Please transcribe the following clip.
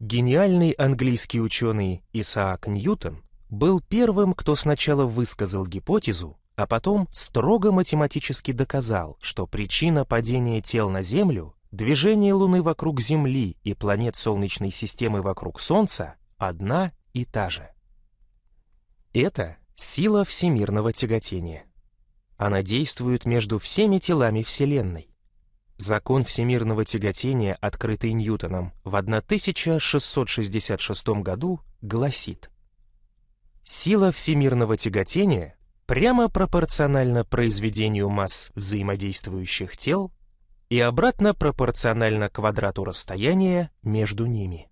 Гениальный английский ученый Исаак Ньютон был первым, кто сначала высказал гипотезу, а потом строго математически доказал, что причина падения тел на Землю, движение Луны вокруг Земли и планет Солнечной системы вокруг Солнца одна и та же. Это сила всемирного тяготения. Она действует между всеми телами Вселенной. Закон всемирного тяготения, открытый Ньютоном в 1666 году, гласит Сила всемирного тяготения прямо пропорциональна произведению масс взаимодействующих тел и обратно пропорциональна квадрату расстояния между ними.